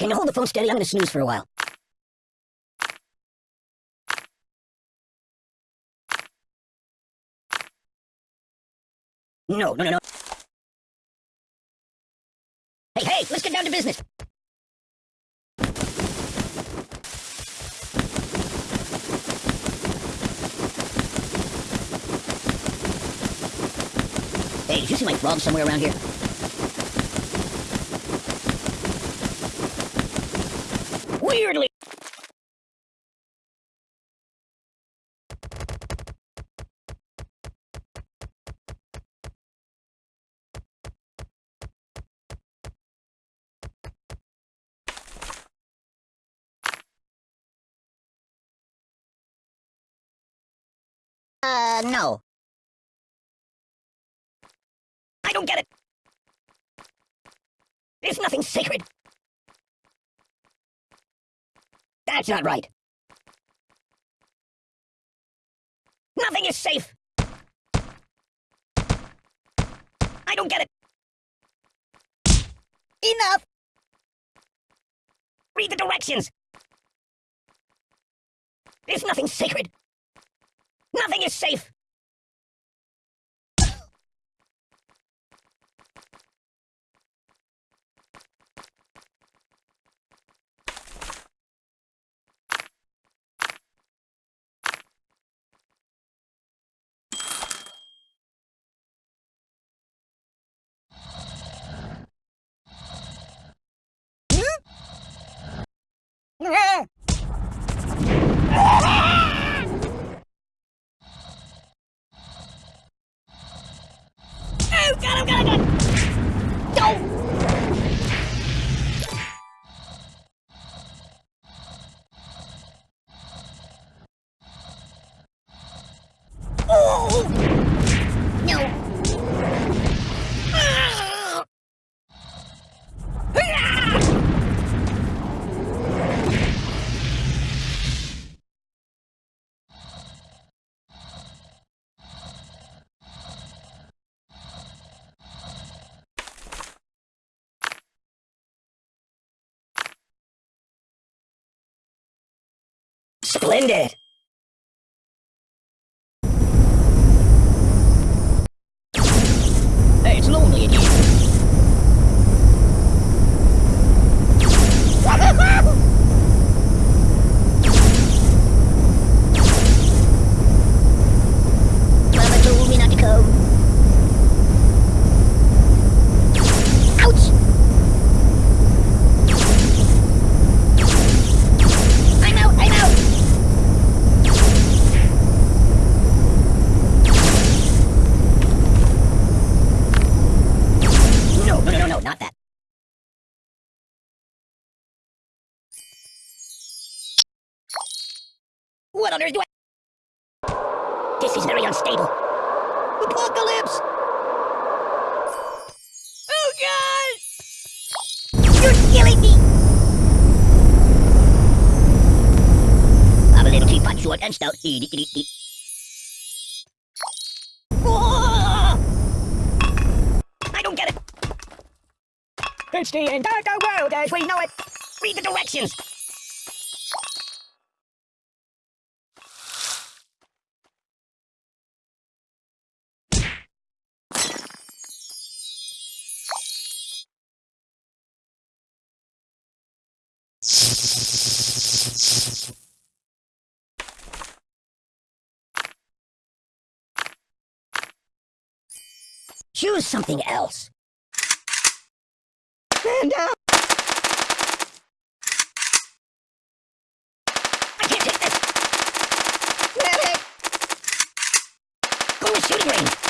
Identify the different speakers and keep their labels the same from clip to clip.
Speaker 1: Can you hold the phone steady? I'm gonna snooze for a while. No, no, no, no. Hey, hey, let's get down to business. Hey, did you see my frog somewhere around here? Weirdly. Uh, no. I don't get it. There's nothing sacred. That's not right. Nothing is safe. I don't get it. Enough! Read the directions. There's nothing sacred. Nothing is safe. Splendid! Hey, it's lonely in here. Mama told me not to come. Ouch! I'm out, I'm out! No, no, no, no, not that. What on earth do I... This is very unstable. Apocalypse! Oh, God! You're killing me! I'm a little teapot, short and stout. Eat, eat, eat, eat. Ah! I don't get it. It's the entire world as we know it. Read the directions. Choose something else. Stand down! Uh, I can't take this! Medic! Go to shooting range!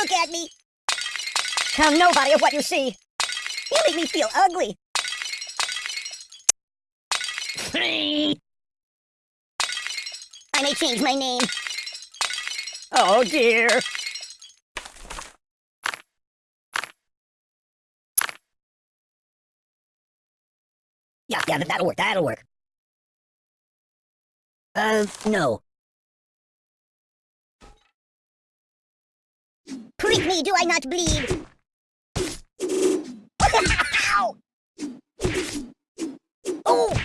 Speaker 2: look at me.
Speaker 1: Tell nobody of what you see.
Speaker 2: You make me feel ugly. I may change my name.
Speaker 1: oh dear. Yeah, yeah, that'll work, that'll work. Uh, no.
Speaker 2: Prick me, do I not bleed? Ow! Oh!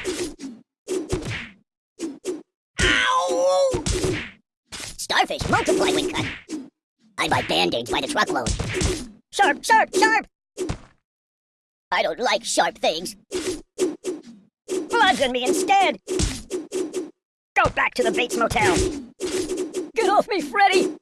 Speaker 2: Ow! Starfish multiply when cut. I buy band-aids by the truckload. Sharp, sharp, sharp! I don't like sharp things.
Speaker 1: Bludgeon me instead. Go back to the Bates Motel. Get off me, Freddy!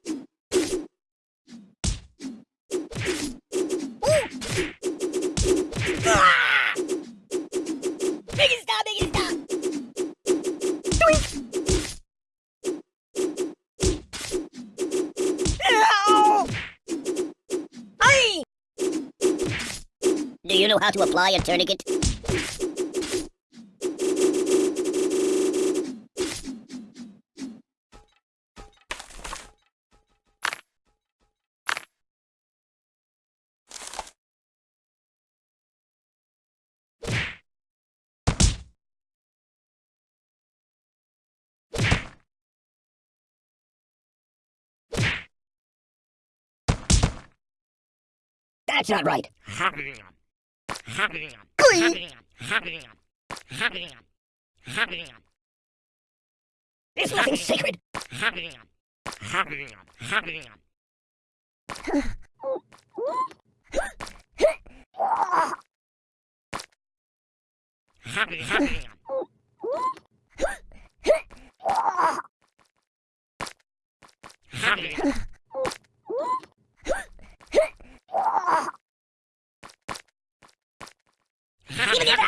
Speaker 2: Do you know how to apply a tourniquet?
Speaker 1: That's not right. There's nothing sacred.
Speaker 2: Give me the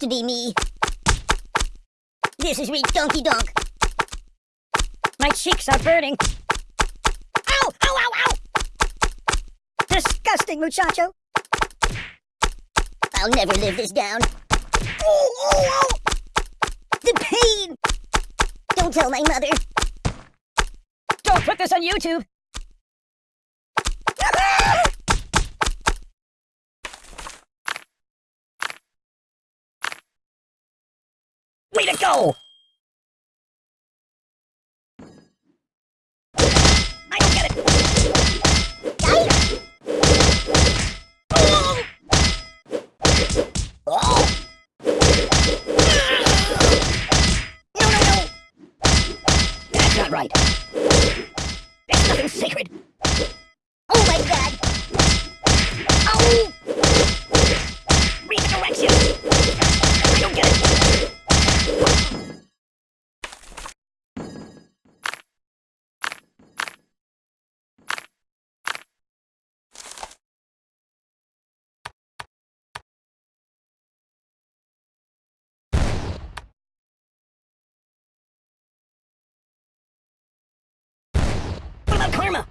Speaker 2: To be me. This is re donkey donk.
Speaker 1: My cheeks are burning.
Speaker 2: Ow! Ow! Ow! Ow!
Speaker 1: Disgusting, muchacho.
Speaker 2: I'll never live this down. Oh, oh, oh! The pain! Don't tell my mother.
Speaker 1: Don't put this on YouTube. Way to go! I don't get it. Oh! No, no! That's not right. There's nothing sacred.
Speaker 2: Oh my god!
Speaker 1: Oh! Read the directions. I don't get it. What about karma?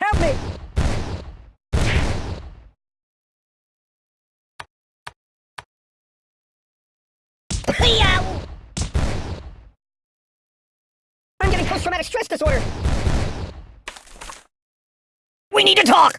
Speaker 1: Help me! I'm getting post-traumatic stress disorder. We need to talk.